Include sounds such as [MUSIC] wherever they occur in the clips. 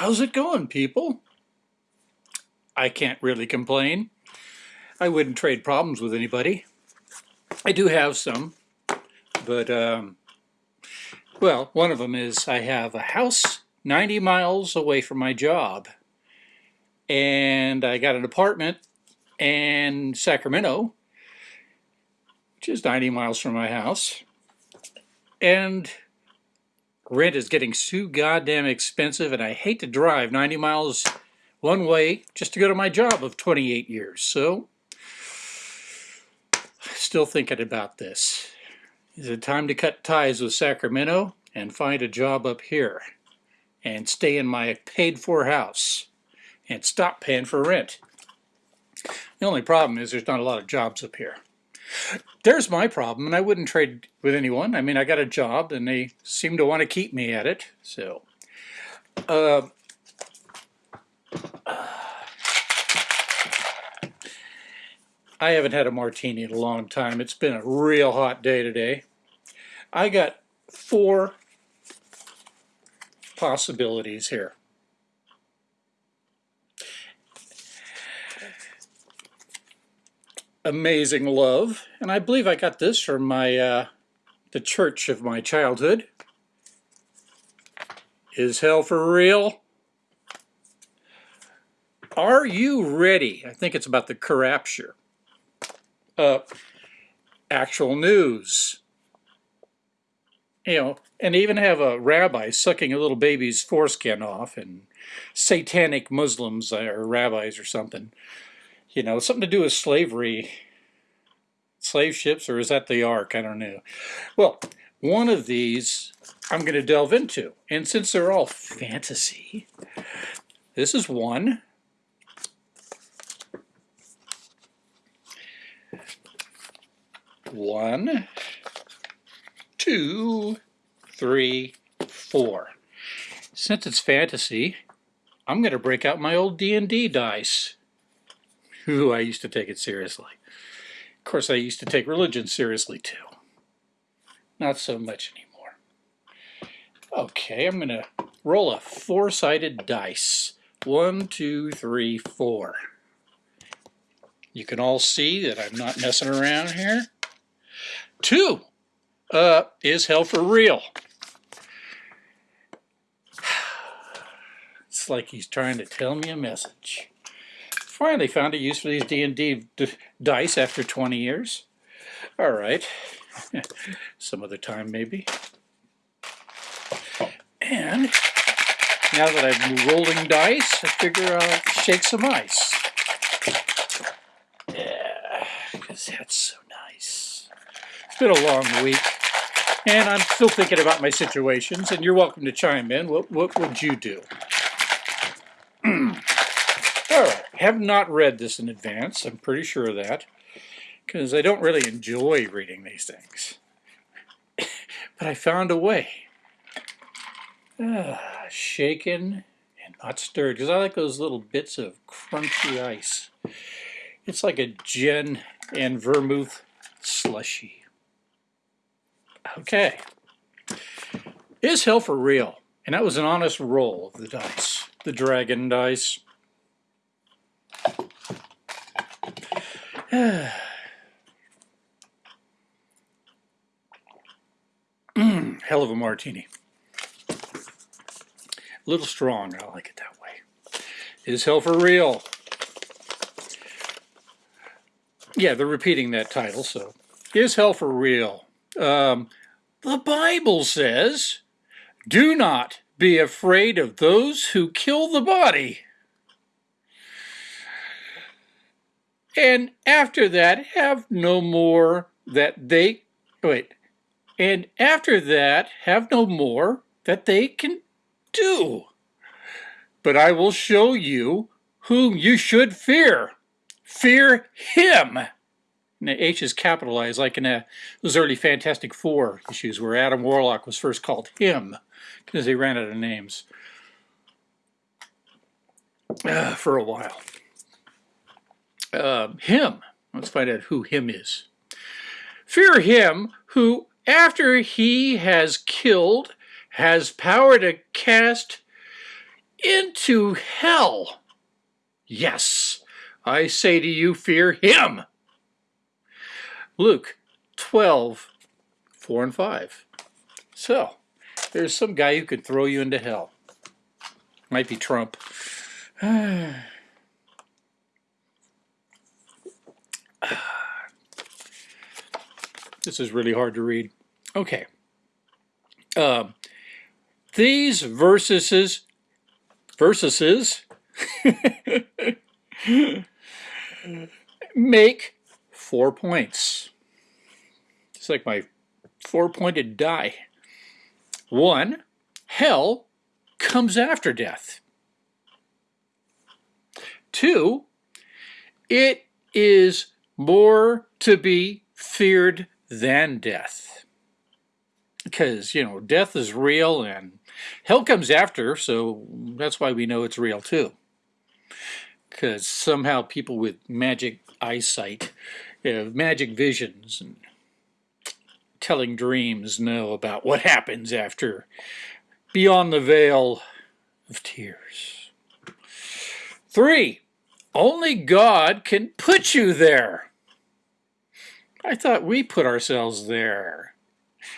How's it going, people? I can't really complain. I wouldn't trade problems with anybody. I do have some, but, um, well, one of them is I have a house 90 miles away from my job, and I got an apartment in Sacramento, which is 90 miles from my house, and rent is getting too goddamn expensive and I hate to drive 90 miles one way just to go to my job of 28 years. So, still thinking about this. Is it time to cut ties with Sacramento and find a job up here and stay in my paid for house and stop paying for rent? The only problem is there's not a lot of jobs up here. There's my problem, and I wouldn't trade with anyone. I mean, I got a job, and they seem to want to keep me at it. So, uh, I haven't had a martini in a long time. It's been a real hot day today. I got four possibilities here. Amazing love. And I believe I got this from my uh, the church of my childhood. Is hell for real? Are you ready? I think it's about the corrupture. Uh, actual news. You know, and even have a rabbi sucking a little baby's foreskin off and satanic Muslims or rabbis or something you know, something to do with slavery, slave ships, or is that the Ark? I don't know. Well, one of these I'm going to delve into. And since they're all fantasy, this is one. One, two, three, four. Since it's fantasy, I'm going to break out my old D&D dice. Ooh, I used to take it seriously. Of course, I used to take religion seriously too. Not so much anymore. Okay, I'm going to roll a four-sided dice. One, two, three, four. You can all see that I'm not messing around here. Two uh, is hell for real. [SIGHS] It's like he's trying to tell me a message finally found a use for these D&D dice after 20 years. All right. [LAUGHS] Some other time, maybe. And now that I'm rolling dice, I figure I'll shake some ice. Yeah, because that's so nice. It's been a long week, and I'm still thinking about my situations, and you're welcome to chime in. What, what would you do? All right have not read this in advance, I'm pretty sure of that, because I don't really enjoy reading these things. [COUGHS] but I found a way. Ah, shaken and not stirred, because I like those little bits of crunchy ice. It's like a gin and vermouth slushy. Okay. Is hell for real? And that was an honest roll of the dice. The dragon dice. Mm, [SIGHS] hell of a martini. A little strong, I like it that way. Is hell for real? Yeah, they're repeating that title, so. Is hell for real? Um, the Bible says, do not be afraid of those who kill the body. And after that have no more that they wait. And after that have no more that they can do. But I will show you whom you should fear. Fear him. The H is capitalized like in a, those early Fantastic Four issues where Adam Warlock was first called him because they ran out of names uh, for a while uh, him. Let's find out who him is. Fear him who, after he has killed, has power to cast into hell. Yes, I say to you, fear him. Luke 12, 4 and 5. So, there's some guy who could throw you into hell. Might be Trump. [SIGHS] this is really hard to read. Okay. Um, these verses, verses, [LAUGHS] make four points. It's like my four-pointed die. One, hell comes after death. Two, it is more to be feared than death. Because, you know, death is real and hell comes after, so that's why we know it's real too. Because somehow people with magic eyesight, know, magic visions, and telling dreams know about what happens after beyond the veil of tears. Three, only God can put you there. I thought we put ourselves there.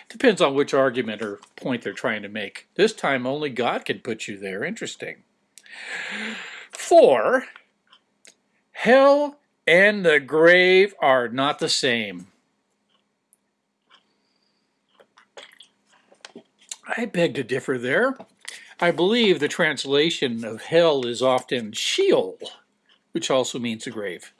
Depends on which argument or point they're trying to make. This time only God can put you there. Interesting. Four, hell and the grave are not the same. I beg to differ there. I believe the translation of hell is often Sheol, which also means the grave.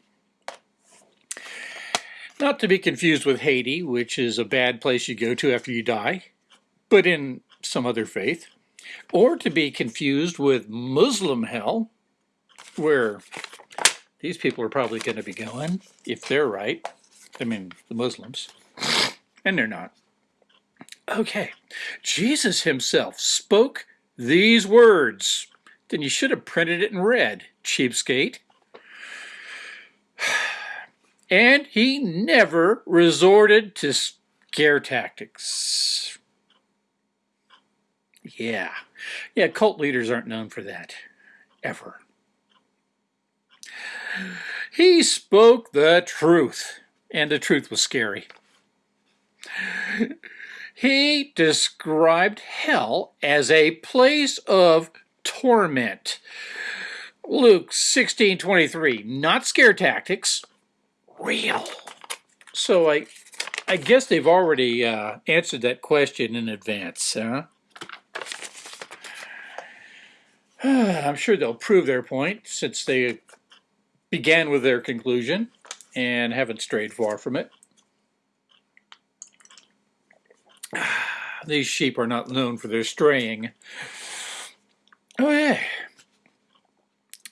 Not to be confused with Hades, which is a bad place you go to after you die, but in some other faith. Or to be confused with Muslim hell, where these people are probably going to be going, if they're right. I mean, the Muslims. And they're not. Okay, Jesus himself spoke these words. Then you should have printed it in red, cheapskate. And he never resorted to scare tactics. Yeah, yeah, cult leaders aren't known for that, ever. He spoke the truth, and the truth was scary. He described hell as a place of torment. Luke 16, 23, not scare tactics, real. So I, I guess they've already uh, answered that question in advance, huh? [SIGHS] I'm sure they'll prove their point since they began with their conclusion and haven't strayed far from it. [SIGHS] These sheep are not known for their straying. Oh, yeah.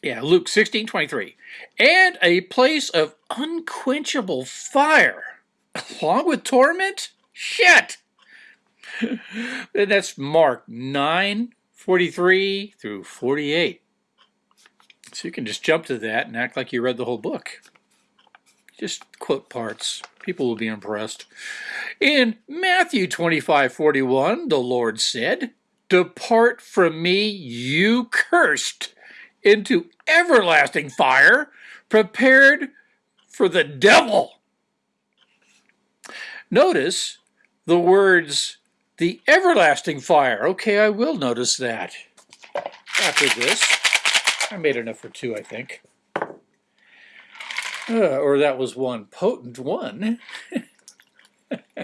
Yeah, Luke 16, 23. And a place of unquenchable fire, [LAUGHS] along with torment? Shit! [LAUGHS] That's Mark 9, 43 through 48. So you can just jump to that and act like you read the whole book. Just quote parts. People will be impressed. In Matthew 25, 41, the Lord said, Depart from me, you cursed into everlasting fire prepared for the devil. Notice the words, the everlasting fire. Okay, I will notice that after this. I made enough for two, I think. Uh, or that was one potent one. [LAUGHS]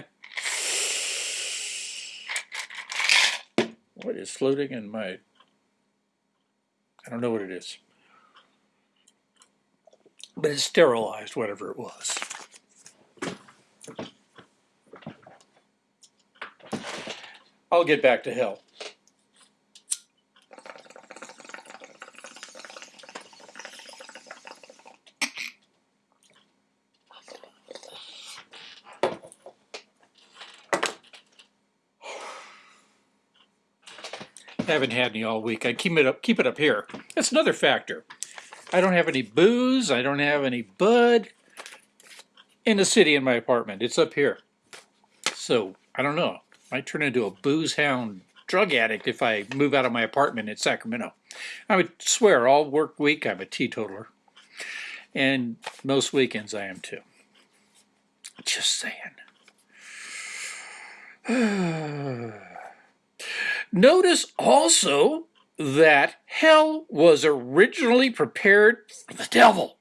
what is floating in my I don't know what it is. But it's sterilized, whatever it was. I'll get back to hell. Haven't had any all week. I keep it up, keep it up here. That's another factor. I don't have any booze. I don't have any bud in the city in my apartment. It's up here. So I don't know. I might turn into a booze hound drug addict if I move out of my apartment in Sacramento. I would swear all work week I'm a teetotaler. And most weekends I am too. Just saying. [SIGHS] [SIGHS] Notice also that hell was originally prepared for the devil.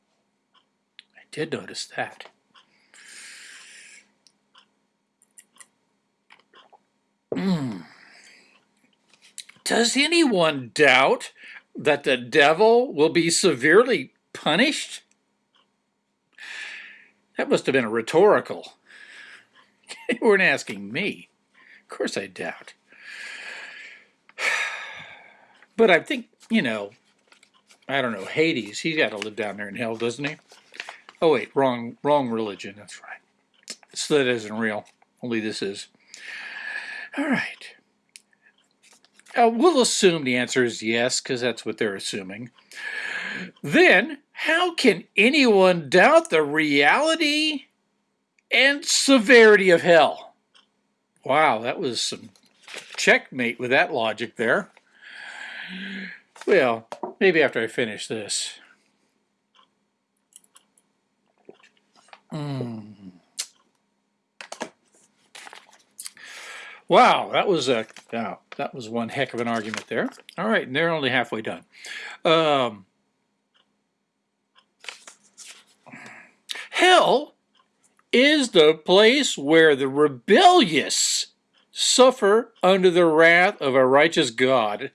I did notice that. Mm. Does anyone doubt that the devil will be severely punished? That must have been a rhetorical. [LAUGHS] you weren't asking me. Of course I doubt. But I think, you know, I don't know, Hades, he's got to live down there in hell, doesn't he? Oh wait, wrong, wrong religion, that's right. So that isn't real, only this is. All right. Uh, we'll assume the answer is yes, because that's what they're assuming. Then, how can anyone doubt the reality and severity of hell? Wow, that was some checkmate with that logic there. Well, maybe after I finish this. Mm. Wow, that was a wow, that was one heck of an argument there. All right, and they're only halfway done. Um, hell is the place where the rebellious suffer under the wrath of a righteous God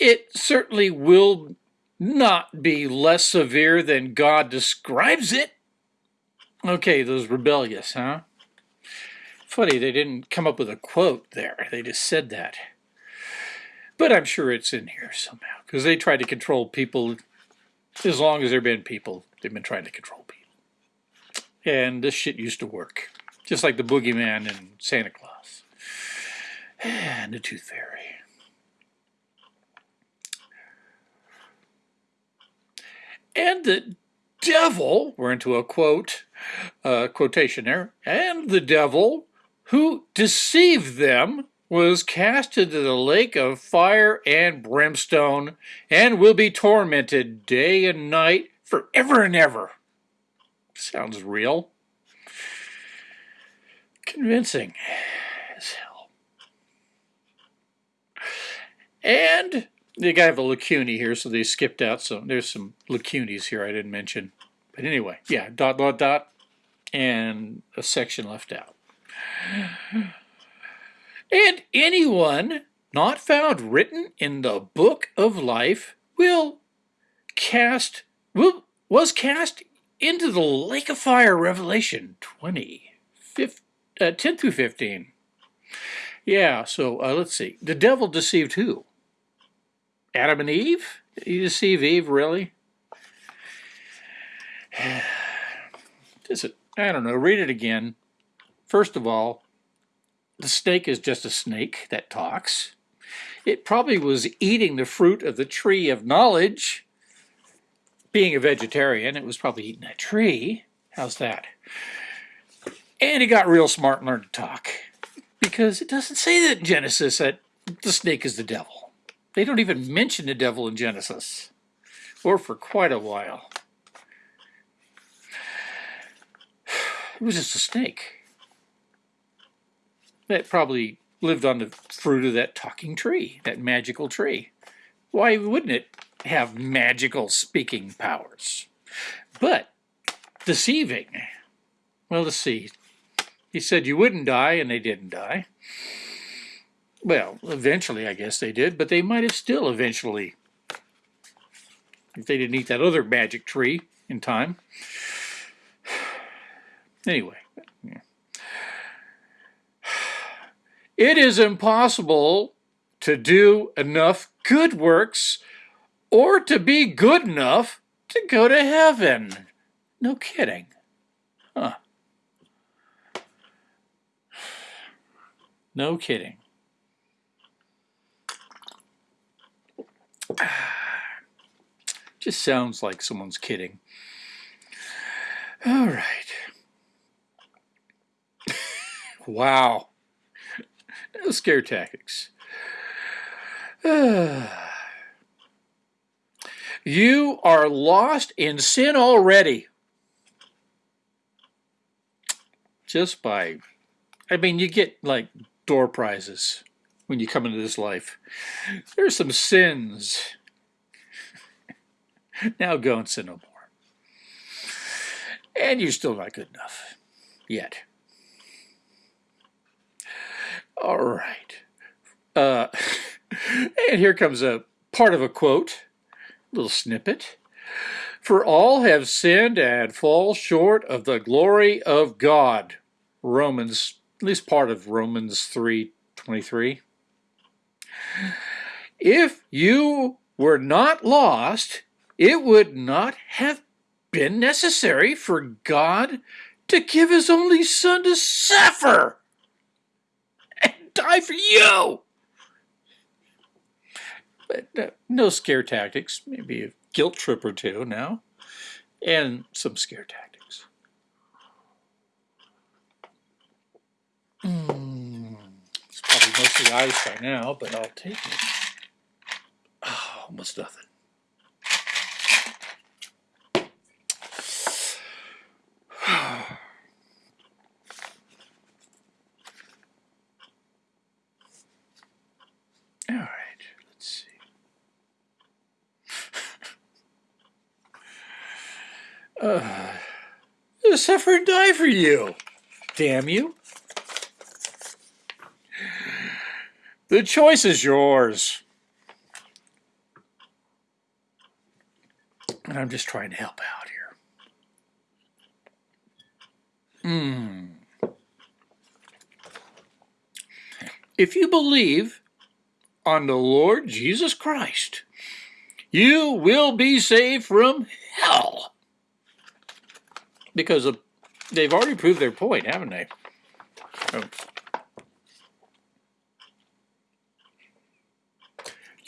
it certainly will not be less severe than God describes it. Okay, those rebellious, huh? Funny, they didn't come up with a quote there. They just said that. But I'm sure it's in here somehow, because they tried to control people as long as there have been people. They've been trying to control people. And this shit used to work, just like the boogeyman and Santa Claus [SIGHS] and the Tooth Fairy. And the devil, we're into a quote, uh, quotation there, and the devil who deceived them was cast into the lake of fire and brimstone and will be tormented day and night forever and ever. Sounds real. Convincing as hell. And to have a lacunae here, so they skipped out some. There's some lacunae here I didn't mention. But anyway, yeah, dot, dot, dot, and a section left out. And anyone not found written in the book of life will cast, will, was cast into the lake of fire, Revelation 20, 15, uh, 10 through 15. Yeah, so uh, let's see. The devil deceived who? Adam and Eve? You deceive Eve, really? [SIGHS] It? I don't know. Read it again. First of all, the snake is just a snake that talks. It probably was eating the fruit of the tree of knowledge. Being a vegetarian, it was probably eating that tree. How's that? And he got real smart and learned to talk. Because it doesn't say that in Genesis that the snake is the devil. They don't even mention the devil in Genesis, or for quite a while. It was just a snake that probably lived on the fruit of that talking tree, that magical tree. Why wouldn't it have magical speaking powers? But deceiving. Well, let's see. He said you wouldn't die, and they didn't die. Well, eventually I guess they did, but they might have still eventually, if they didn't eat that other magic tree in time. [SIGHS] Anyway, yeah. it is impossible to do enough good works or to be good enough to go to heaven. No kidding. Huh. [SIGHS] No kidding. [SIGHS] Just sounds like someone's kidding. All right. [LAUGHS] wow. No scare tactics. [SIGHS] You are lost in sin already. Just by, I mean, you get like door prizes when you come into this life. There's some sins. [LAUGHS] now go and sin no more. And you're still not good enough yet. All right. Uh, [LAUGHS] and here comes a part of a quote, a little snippet. For all have sinned and fall short of the glory of God. Romans, at least part of Romans 3:23. If you were not lost, it would not have been necessary for God to give his only son to suffer and die for you. But uh, no scare tactics, maybe a guilt trip or two now, and some scare tactics. Mm, it's probably mostly ice by now, but I'll take it. Oh, almost nothing. [SIGHS] All right, let's see. [SIGHS] uh, suffer and die for you. Damn you. The choice is yours. And I'm just trying to help out here. Hmm. If you believe on the Lord Jesus Christ, you will be saved from hell. Because of, they've already proved their point, haven't they? Oh.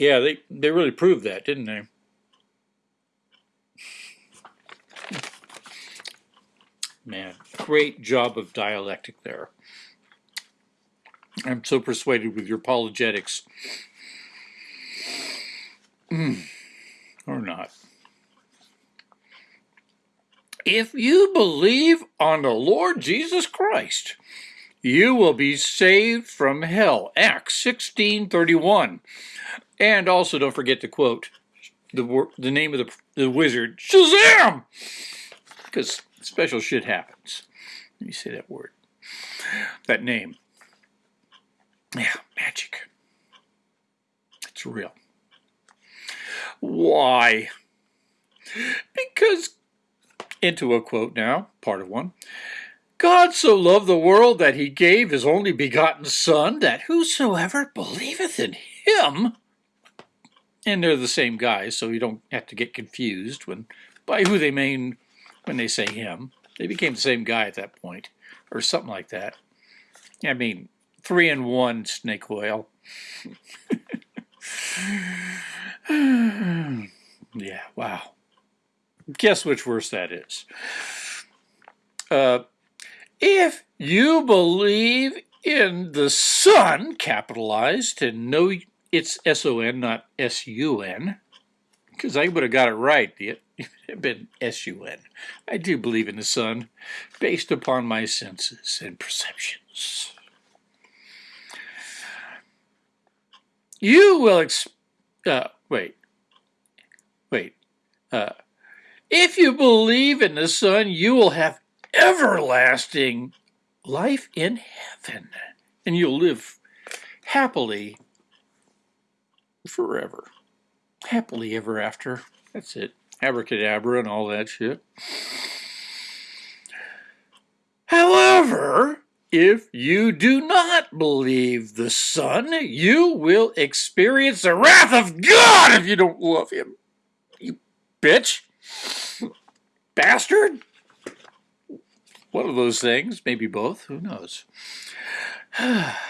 Yeah, they, they really proved that, didn't they? Man, great job of dialectic there. I'm so persuaded with your apologetics. Mm, or not. If you believe on the Lord Jesus Christ, you will be saved from hell. Acts 16:31. And also don't forget to quote the the name of the, the wizard, Shazam! Because special shit happens. Let me say that word. That name. Yeah, magic. It's real. Why? Because, into a quote now, part of one, God so loved the world that he gave his only begotten Son, that whosoever believeth in him, and they're the same guys, so you don't have to get confused when by who they mean when they say him. They became the same guy at that point, or something like that. I mean, three in one snake oil. [SIGHS] yeah, wow. Guess which verse that is. Uh, if you believe in the Son, capitalized, and know it's S-O-N, not S-U-N, because I would have got it right. [LAUGHS] It had been S-U-N. I do believe in the Son, based upon my senses and perceptions. You will, ex uh, wait, wait. Uh, if you believe in the Son, you will have everlasting life in heaven, and you'll live happily forever. Happily ever after. That's it. Abracadabra and all that shit. However, if you do not believe the Son, you will experience the wrath of God if you don't love Him. You bitch. Bastard. One of those things, maybe both, who knows. [SIGHS]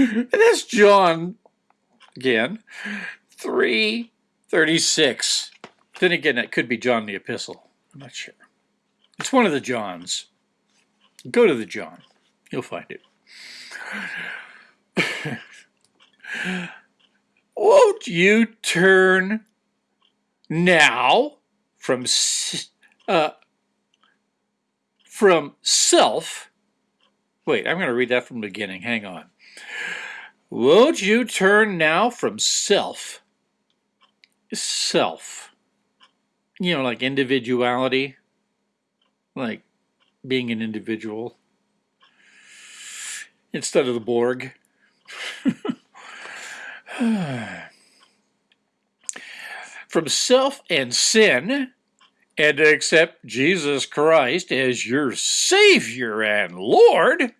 [LAUGHS] and that's John again, 336. Then again, it could be John the Epistle. I'm not sure. It's one of the Johns. Go to the John. You'll find it. [LAUGHS] Won't you turn now from uh, from self? Wait, I'm going to read that from the beginning. Hang on. Won't you turn now from self? Self. You know, like individuality, like being an individual instead of the Borg. [SIGHS] from self and sin and accept Jesus Christ as your Savior and Lord,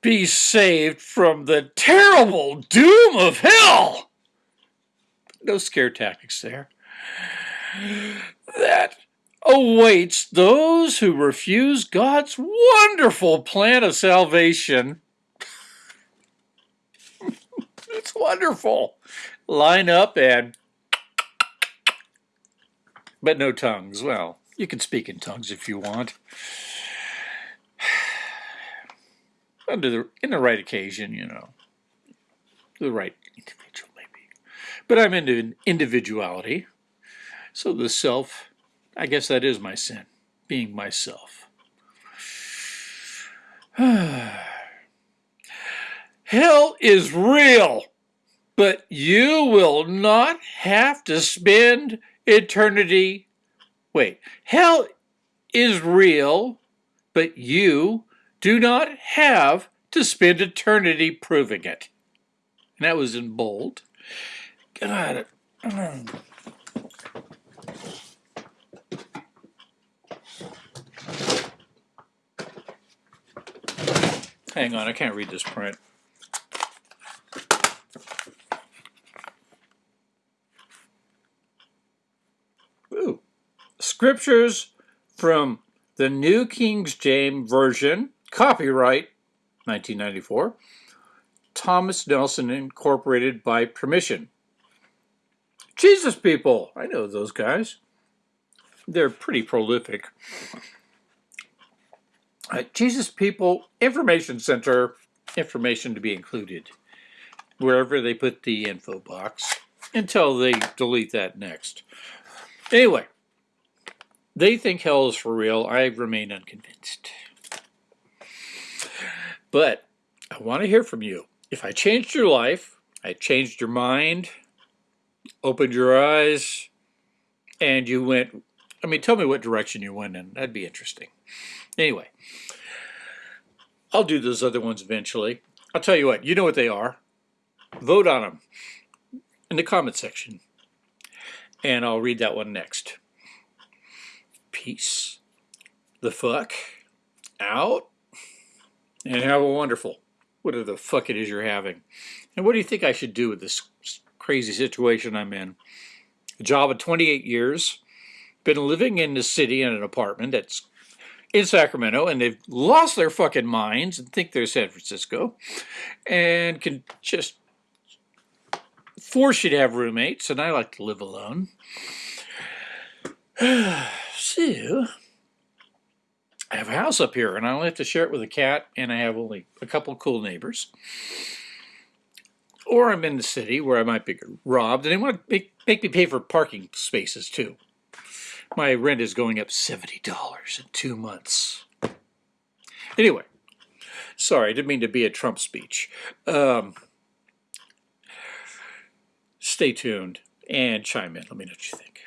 be saved from the terrible doom of hell. No scare tactics there. That awaits those who refuse God's wonderful plan of salvation. [LAUGHS] it's wonderful. Line up and but no tongues. Well, you can speak in tongues if you want. Under the in the right occasion, you know. The right individual maybe. But I'm into individuality. So the self, I guess that is my sin, being myself. [SIGHS] Hell is real, but you will not have to spend eternity. Wait, hell is real, but you do not have to spend eternity proving it. And that was in bold. God. Hang on, I can't read this print. Ooh. Scriptures from the New King James Version, copyright 1994, Thomas Nelson Incorporated by permission. Jesus people, I know those guys. They're pretty prolific. Uh, Jesus People Information Center, information to be included wherever they put the info box until they delete that next. Anyway, they think hell is for real. I remain unconvinced. But I want to hear from you. If I changed your life, I changed your mind, opened your eyes, and you went, I mean, tell me what direction you went in. That'd be interesting. Anyway, I'll do those other ones eventually. I'll tell you what, you know what they are. Vote on them in the comment section. And I'll read that one next peace the fuck out and have a wonderful whatever the fuck it is you're having. And what do you think I should do with this crazy situation I'm in? A job of 28 years, been living in the city in an apartment that's in Sacramento, and they've lost their fucking minds and think they're San Francisco, and can just force you to have roommates, and I like to live alone. [SIGHS] So, I have a house up here, and I only have to share it with a cat, and I have only a couple cool neighbors. Or I'm in the city where I might be robbed, and they want to make, make me pay for parking spaces too. My rent is going up $70 in two months. Anyway, sorry, I didn't mean to be a Trump speech. Um, stay tuned and chime in. Let me know what you think.